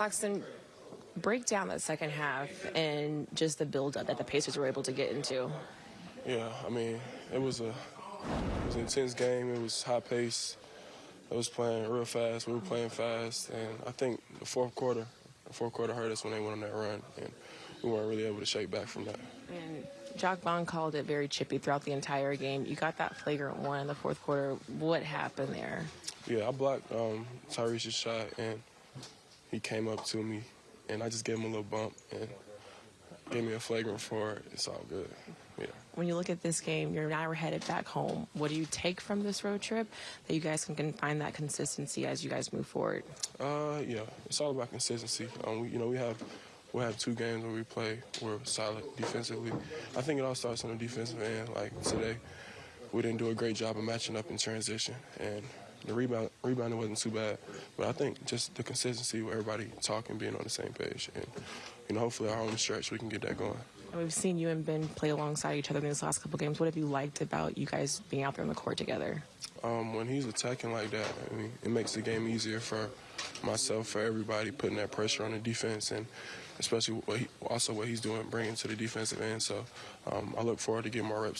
Claxton, break down that second half and just the build-up that the Pacers were able to get into. Yeah, I mean, it was a it was an intense game. It was high pace. It was playing real fast. We were playing fast, and I think the fourth quarter, the fourth quarter hurt us when they went on that run, and we weren't really able to shake back from that. And Jacque Vaughn called it very chippy throughout the entire game. You got that flagrant one in the fourth quarter. What happened there? Yeah, I blocked um, Tyrese's shot, and he came up to me, and I just gave him a little bump and gave me a flagrant for it. It's all good. Yeah. When you look at this game, you're now headed back home. What do you take from this road trip that you guys can, can find that consistency as you guys move forward? Uh, yeah, it's all about consistency. Um, we, you know, we have we have two games where we play we're solid defensively. I think it all starts on the defensive end. Like today, we didn't do a great job of matching up in transition, and the rebound rebounding wasn't too bad. But I think just the consistency with everybody talking, being on the same page, and you know, hopefully our home stretch we can get that going. We've seen you and Ben play alongside each other in these last couple games. What have you liked about you guys being out there on the court together? Um, when he's attacking like that, I mean, it makes the game easier for myself, for everybody, putting that pressure on the defense, and especially what he, also what he's doing, bringing to the defensive end. So um, I look forward to getting more reps.